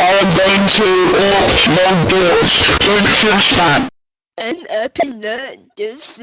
I'm going to walk my dogs in the sun. An happy night, just